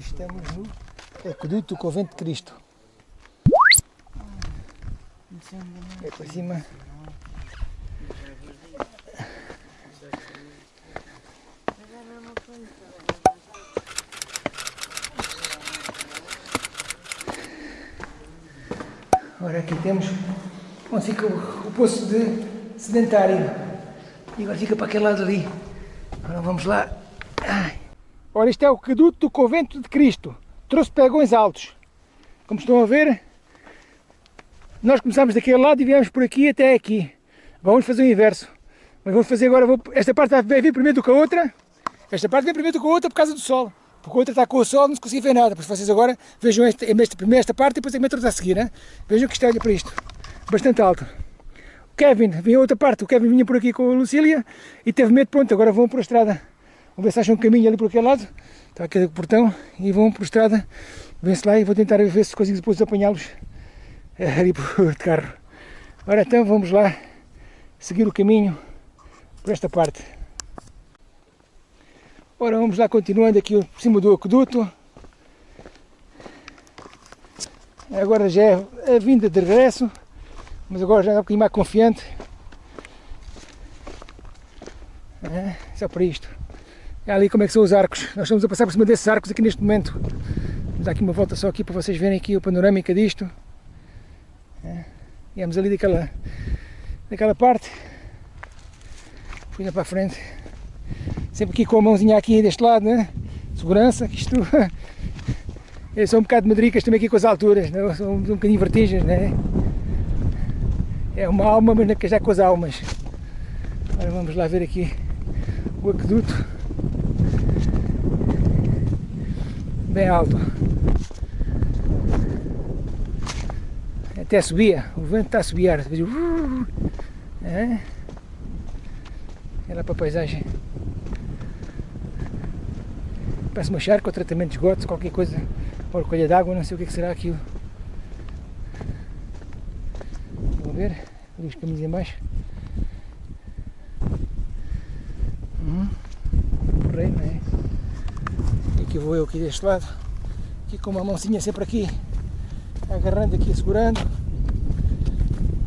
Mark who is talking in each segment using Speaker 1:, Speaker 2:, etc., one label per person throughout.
Speaker 1: Estamos no Aqueduto do Convento de Cristo. É para cima. Ora, aqui temos onde fica o, o poço de sedentário. E agora fica para aquele lado ali. Agora vamos lá. Ora, isto é o aqueduto do Convento de Cristo. Trouxe pegões altos. Como estão a ver, nós começámos daquele lado e viemos por aqui até aqui. Vamos fazer o inverso. Mas vamos fazer agora, vou, esta parte vai vir primeiro do que a outra. Esta parte vem primeiro do que a outra por causa do sol. Porque a outra está com o sol, não se consegue ver nada. Por vocês agora vejam esta, esta, primeiro esta parte e depois a outra a seguir. Hein? Vejam que isto olha para isto. Bastante alto. O Kevin vinha outra parte. O Kevin vinha por aqui com a Lucília e teve medo. Pronto, agora vão por a estrada. Vamos ver se acham um caminho ali por aquele lado. Está aqui o portão e vão por estrada. Vêm-se lá e vou tentar ver se consigo depois apanhá-los eh, ali por de carro. Ora então vamos lá seguir o caminho por esta parte. Ora, vamos lá continuando aqui por cima do aqueduto. Agora já é a vinda de regresso, mas agora já é um bocadinho mais confiante. É, só para isto. É ali como é que são os arcos. Nós estamos a passar por cima desses arcos aqui neste momento. Vamos dar aqui uma volta só aqui para vocês verem aqui o panorâmica disto. É, viemos ali daquela, daquela parte. Fui para a frente sempre aqui com a mãozinha aqui deste lado, né? Segurança, que isto... Eu sou um bocado de madricas também aqui com as alturas, né? sou um, bocadinho vertigens, né? É uma alma, mas é já com as almas. Agora vamos lá ver aqui o aqueduto. Bem alto. Até subia, o vento está a subir. É. Olha para a paisagem. Parece uma charca ou tratamento de esgotos, qualquer coisa, ou colha d'água, não sei o que, é que será aquilo. Vamos ver, ali os caminhos em baixo. Hum, porreiro, não é? E aqui vou eu aqui deste lado, aqui com uma mãozinha sempre aqui, agarrando aqui, segurando.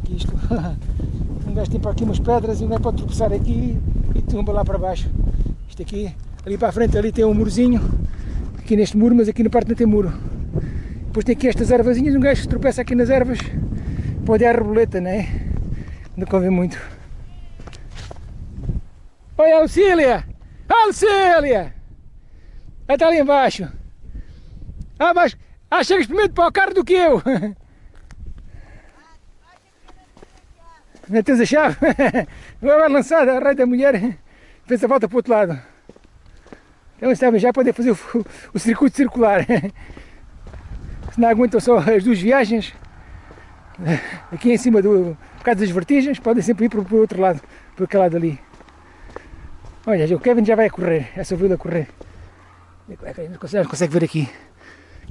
Speaker 1: Isto, um gajo tem para aqui umas pedras e um gajo pode tropeçar aqui e tumba lá para baixo. Isto aqui Ali para a frente ali tem um murozinho, aqui neste muro, mas aqui na parte não tem muro. Depois tem aqui estas ervazinhas, um gajo que tropeça aqui nas ervas, pode à reboleta, não é? Não convém muito. Oi, Auxília! Auxília! Está ali embaixo. Ah, mas ah, chegas primeiro para o carro do que eu. Não tens a chave? Vai lançar a rei da mulher, fez a volta para o outro lado. Então estava já poder fazer o, o circuito circular. Se não aguentam só as duas viagens, aqui em cima do, por causa das vertigens, podem sempre ir para o outro lado, para aquele lado ali. Olha, o Kevin já vai a correr, essa vila a. Não consegue, consegue ver aqui.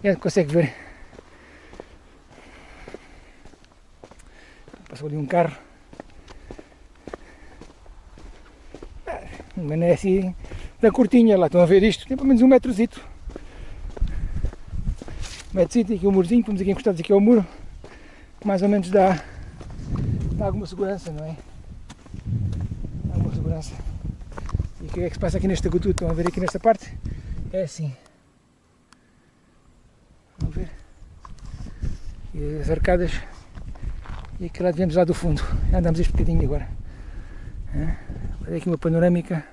Speaker 1: Já consegue ver. Passou ali um carro. Mas não é assim da curtinha, lá estão a ver isto, tem pelo menos um metrozito. Um metrozito, aqui o um murozinho, estamos aqui encostados aqui ao muro, mais ou menos dá, dá alguma segurança, não é? Dá alguma segurança. E o que é que se passa aqui neste agudo? Estão a ver aqui nesta parte? É assim. Vamos ver. E as arcadas. E aqui lá viemos lá do fundo. Andamos este bocadinho agora. Olha aqui uma panorâmica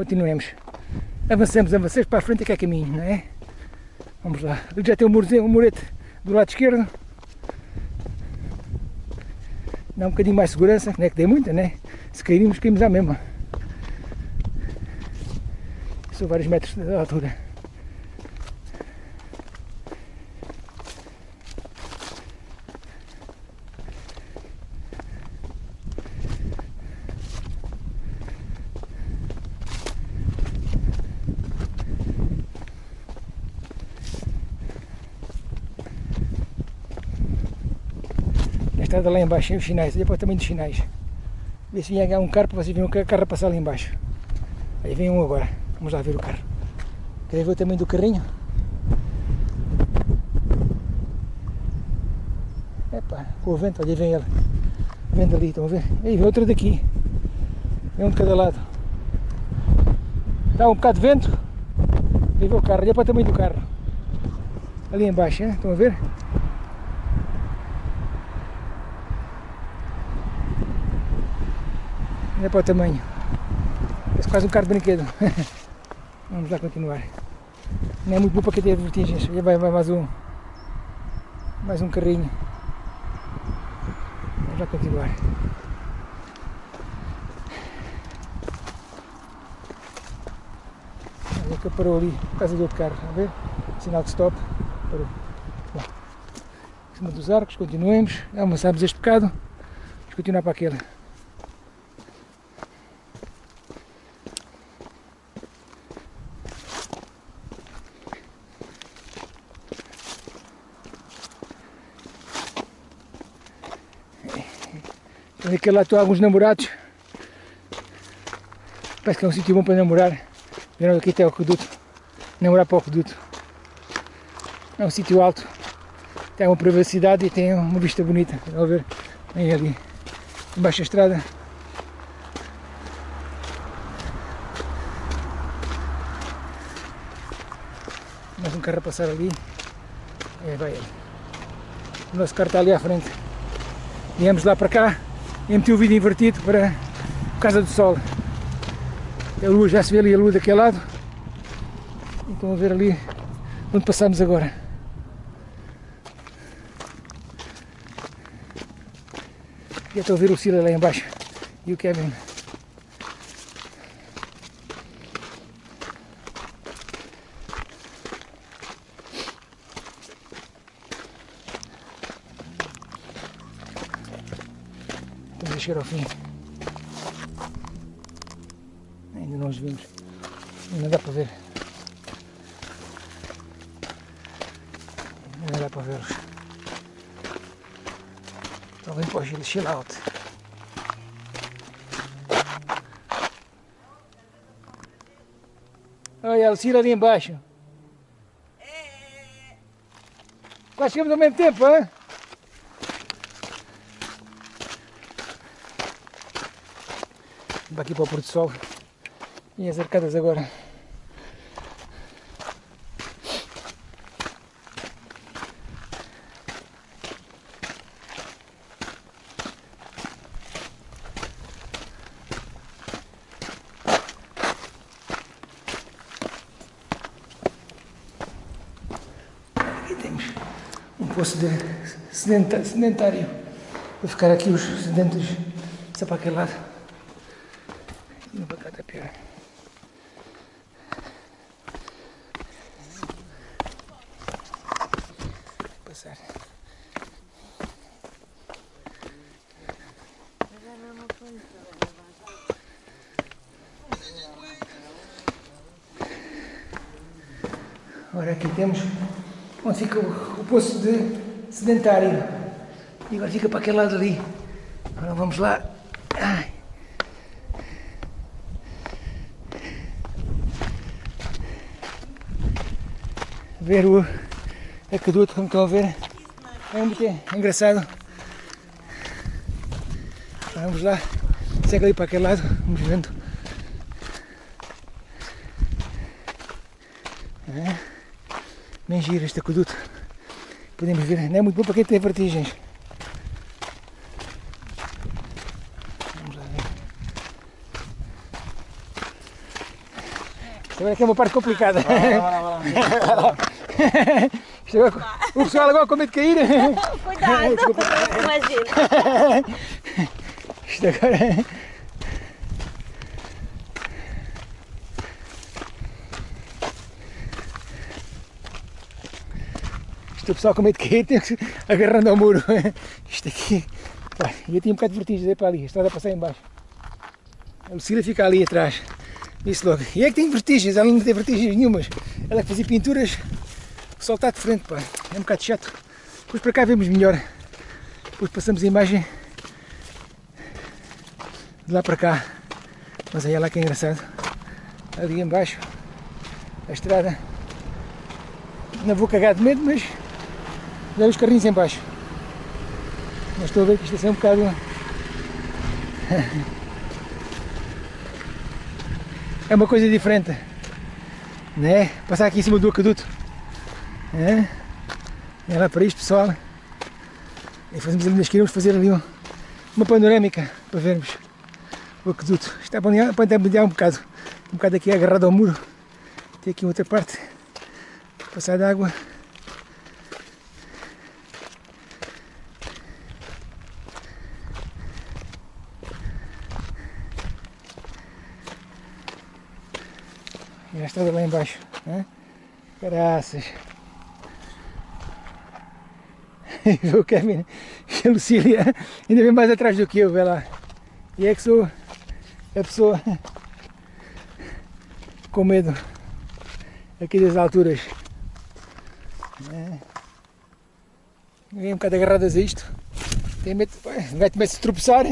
Speaker 1: continuemos. Avancemos, avancemos para a frente que é caminho, não é? Vamos lá. Já tem um murete do lado esquerdo. Dá um bocadinho mais segurança, não é que dê muita, né? Se cairmos, caímos à mesma. São vários metros de altura. Estrada lá embaixo, os sinais, depois também dos sinais. Ver se vinha um carro para vocês verem o carro passar ali embaixo. Aí vem um agora. Vamos lá ver o carro. Querem ver o tamanho do carrinho? Epá, com o vento, aí vem ele. Vendo ali, estão a ver? Aí vem outro daqui. Vem um de cada lado. Dá um bocado de vento. Aí vê o carro, olha para o tamanho do carro. Ali embaixo, hein? estão a ver? Olha para o tamanho. Parece quase um carro de brinquedo. Vamos lá continuar. Não é muito bom para quem tem vertigens. Já vai, vai mais um. Mais um carrinho. Vamos lá continuar. Olha que parou ali por causa do outro carro. A ver? Sinal de stop. Parou. Bom, em cima dos arcos, continuemos. Almoçamos este bocado. Vamos continuar para aquele. Naquele lá estão alguns namorados. Parece que é um sítio bom para namorar. Vieram aqui até o aqueduto. Namorar para o aqueduto. É um sítio alto. Tem uma privacidade e tem uma vista bonita. Estão a ver? Vem ali. Embaixo da estrada. Mais um carro a passar ali. É, vai ele. O nosso carro está ali à frente. Viemos lá para cá e meti o vídeo invertido para, por causa do sol. A lua já se vê ali a lua daquele lado. E estão a ver ali onde passamos agora. E estou a ver o Sila lá embaixo e o Kevin. Deixar ao fim. Ainda não os vimos. Ainda dá para ver. Ainda dá para vê-los. Estão bem para o chill out. Olha, a Lucila ali embaixo. Quase chegamos ao mesmo tempo, hein? Aqui para o Porto Sol. E as arcadas agora. Aqui temos um poço de sedentário. Vou ficar aqui os sedentos só para aquele lado. E para cá está pior. Passar. Ora, aqui temos onde fica o, o poço de sedentário. E agora fica para aquele lado ali. Agora vamos lá. Ai. Ver o aqueduto, como estão a ver. É muito engraçado. Vamos lá. Segue ali para aquele lado. Vamos vendo. É. Bem giro este aqueduto. Podemos ver, não é muito bom para quem tem vertigens. Vamos lá ver. Isto agora aqui é uma parte complicada. O pessoal agora com medo de cair.
Speaker 2: Cuidado,
Speaker 1: Desculpa.
Speaker 2: imagina.
Speaker 1: Isto agora. O pessoal com medo de cair, tem que agarrando ao muro. Isto aqui. Pá, eu tinha um bocado de vertigem para ali, a estrada passar em baixo. A Lucília fica ali atrás. Disse logo. E é que tem vertigens, ela não tem vertigens nenhumas. Ela que fazia pinturas, o está de frente, pá. É um bocado chato. Depois para cá vemos melhor. Depois passamos a imagem de lá para cá. Mas aí é lá que é engraçado. Ali embaixo, a estrada. Não vou cagar de medo, mas dá os carrinhos em baixo. Mas estou a ver que isto é um bocado. É uma coisa diferente. Né? Passar aqui em cima do aqueduto. É? É lá para isto pessoal. E fazemos ali, nós queremos fazer ali uma panorâmica para vermos o aqueduto. Está a bandear, bandear um bocado. Um bocado aqui agarrado ao muro. Tem aqui outra parte. Passar de água. Estrada lá embaixo. Né? Graças. o Kevin a Lucília ainda vem mais atrás do que eu, vê lá. E é que sou a pessoa com medo aqui das alturas. É. Vem um bocado agarradas a isto. Tem medo, vai medo se tropeçar,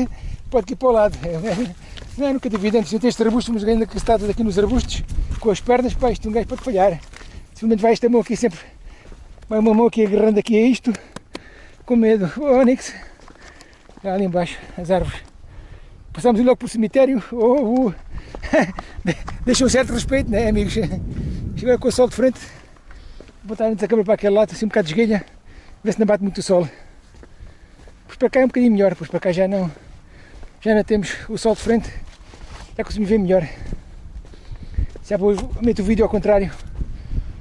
Speaker 1: pode ir para o lado. Não é nunca duvido, antes de ter este arbusto, mas ainda que estados aqui nos arbustos, com as pernas, pá, isto um gajo pode falhar. Simplesmente vai esta mão aqui sempre, vai uma mão aqui agarrando aqui a isto, com medo. O Onix, ali embaixo, as árvores. Passamos logo o cemitério, oh, oh. deixa um certo respeito, né amigos? Chega com o sol de frente, botar antes a câmera para aquele lado, assim um bocado de esguelha, ver se não bate muito o sol. Pois para cá é um bocadinho melhor, pois para cá já não, já não temos o sol de frente, já conseguimos ver melhor. Já vou, meto o vídeo ao contrário,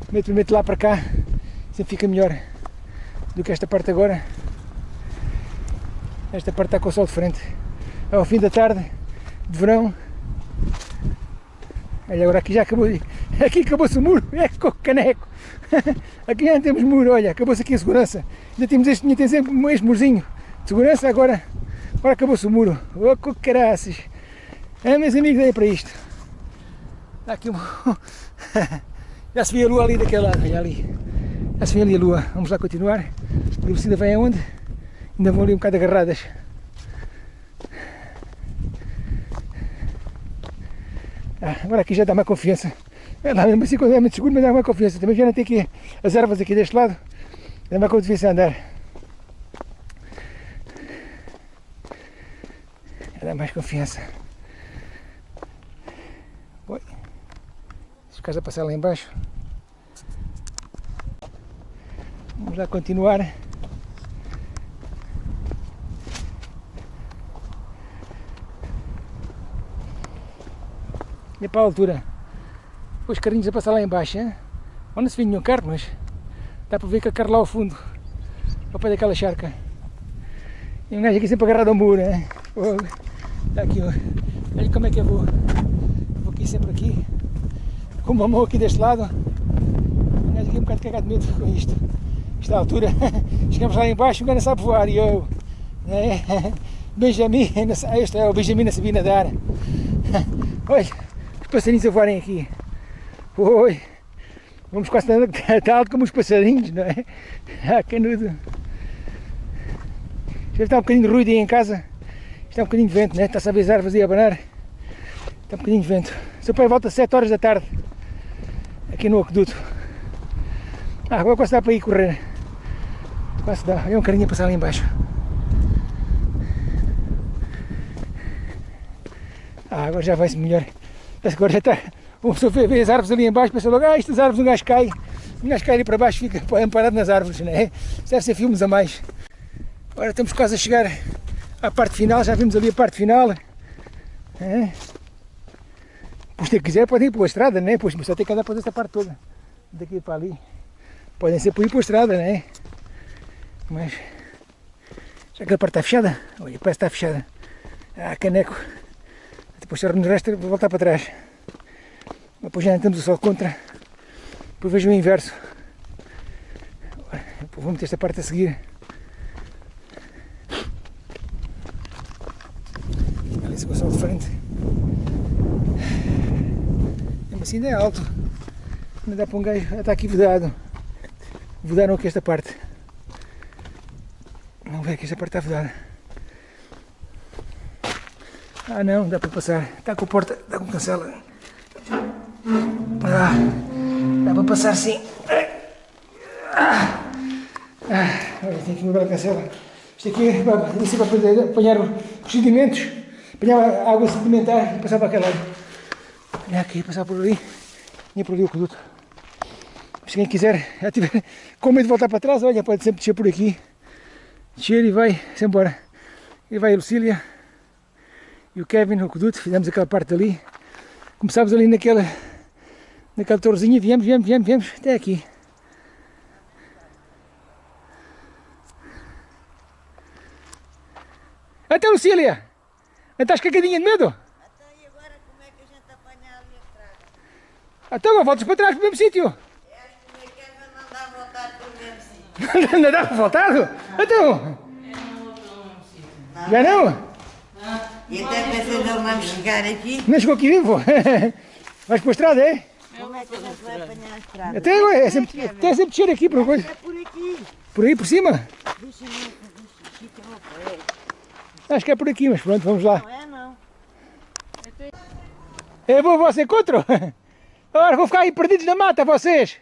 Speaker 1: meto, meto lá para cá, sempre fica melhor do que esta parte agora. Esta parte está com o sol de frente. Ao fim da tarde, de verão. Olha, agora aqui já acabou. Aqui acabou-se o muro. É com caneco. Aqui já não temos muro, olha, acabou-se aqui a segurança. Ainda temos este, tem sempre este murzinho de segurança, agora, agora acabou-se o muro. Oh, caraças. É, meus amigos, é para isto. Está aqui um... Já se vê a lua ali daquele lado, olha ali. Já se vê ali a lua. Vamos lá continuar. A velocidade vem aonde? Ainda vão ali um bocado agarradas. Ah, agora aqui já dá mais confiança. É lá mesmo assim, é muito seguro, mas dá mais confiança. Também já não tem aqui as ervas aqui deste lado. Dá mais confiança a andar. Dá mais confiança. Oi. As casas passar lá embaixo. Vamos lá continuar. E para a altura, os carrinhos a passar lá embaixo, hein? se vê nenhum carro, mas dá para ver que a carro lá ao fundo, ao pé daquela charca. E um gajo aqui sempre agarrado ao muro, hein? Está aqui, olha como é que eu vou. Vou aqui sempre aqui, com uma mão aqui deste lado. Gajo aqui um bocado cagado de medo com isto. Esta altura, chegamos lá embaixo, o gajo sabe voar e eu, né? Benjamin, este é o Benjamin não sabia nadar. Olha, os passarinhos a voarem aqui. Oi! Vamos quase alto como os passarinhos, não é? Ah, canudo! Já está um bocadinho de ruído aí em casa. Está um bocadinho de vento, né? Está a saber as árvores a abanar. Está um bocadinho de vento. Seu pai volta às 7 horas da tarde. Aqui no aqueduto. Ah, agora quase dá para ir correr. Quase dá. É um carinho a passar ali embaixo. Ah, agora já vai-se melhor. Agora já está. Uma pessoa vê, as árvores ali embaixo, pensa logo, ah, estas árvores um gajo cai. Um gajo cai ali para baixo, fica amparado nas árvores, não é? Deve ser filmes a mais. Agora estamos quase a chegar à parte final, já vimos ali a parte final. É. Pois se quiser podem ir pela estrada, né? Pois, só tem que andar por essa parte toda. Daqui para ali. Podem ser por ir pela estrada, né? Mas. Já que a parte está fechada? Olha, parece que está fechada. Ah, caneco. Depois se nos resta vou voltar para trás. Depois já temos o sol contra. Depois vejo o inverso. Vou meter esta parte a seguir. Ali se sol de frente. Assim ainda é alto. Ainda dá para um gajo. Está aqui vedado. Vedaram aqui esta parte. Vamos ver que esta parte está vedada. Ah não, dá para passar. Está com porta, está com cancela. Ah, dá para passar sim. Ah, ah, olha, tem que mudar a cancela. Isto aqui é para, para apanhar os sedimentos, apanhar a água sedimentar e passar para aquele lado. Olha aqui, passar por ali, e por ali o conduto. Se quem quiser, já tiver com medo de voltar para trás, olha, pode sempre descer por aqui. Descer e vai, se embora. E vai a Lucília e o Kevin, o conduto, fizemos aquela parte ali. Começámos ali naquela, naquela torrezinha, viemos, viemos, viemos, viemos até aqui. Até Lucília! Estás cagadinha de medo?
Speaker 2: Então, e agora como é que a gente apanha ali a estrada?
Speaker 1: Então agora voltas para trás para o mesmo sítio.
Speaker 2: É, o não dá vontade do mesmo sítio.
Speaker 1: Não dá para voltado? Então? Já não?
Speaker 2: E até pensei não vamos chegar aqui.
Speaker 1: Não chegou aqui vivo? Vais para a estrada, é?
Speaker 2: Como é que a gente vai apanhar a estrada?
Speaker 1: Até agora, é sempre, até sempre descer aqui por coisa.
Speaker 2: É por aqui.
Speaker 1: Por aí por cima?
Speaker 2: Deixa-me eu para ele.
Speaker 1: Acho que é por aqui, mas pronto, vamos lá.
Speaker 2: Não é não.
Speaker 1: Eu vou ao vosso encontro? Agora vou ficar aí perdidos na mata, vocês.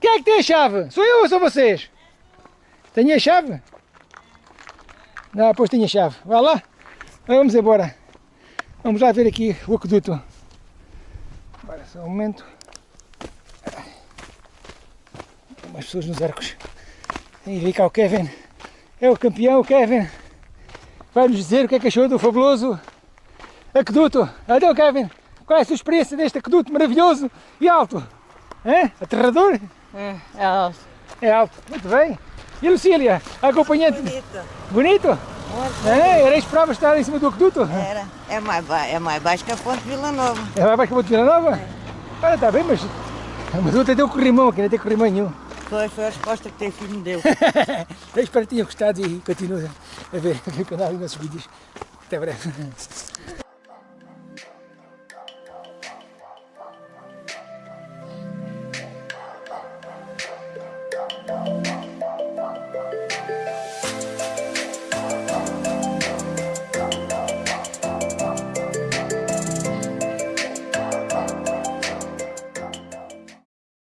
Speaker 1: Quem é que tem a chave? Sou eu ou são vocês? Tenho a chave? Não, pois tenho a chave. Vá lá. Vamos embora. Vamos lá ver aqui o aqueduto. Agora só um momento. Mais pessoas nos arcos. E vem cá o Kevin. É o campeão, o Kevin. Vai nos dizer o que é que achou do fabuloso aqueduto. Então, Kevin, qual é a sua experiência deste aqueduto maravilhoso e alto? É? Aterrador?
Speaker 2: É, é alto.
Speaker 1: É alto. Muito bem. E a Lucília, a acompanhante?
Speaker 2: Bonito.
Speaker 1: Bonito? É, era esperava estar em cima do aqueduto?
Speaker 2: Era. É mais, ba é mais baixo que a Ponte Vila Nova.
Speaker 1: É lá baixo que vou de Vila Nova? Olha, está bem, mas... Mas até deu corrimão aqui, não tem corrimão nenhum.
Speaker 2: Foi, foi a resposta que teu filho me deu.
Speaker 1: Eu espero que tenham gostado e continuem a ver, a ver o canal e os nossos vídeos. Até breve.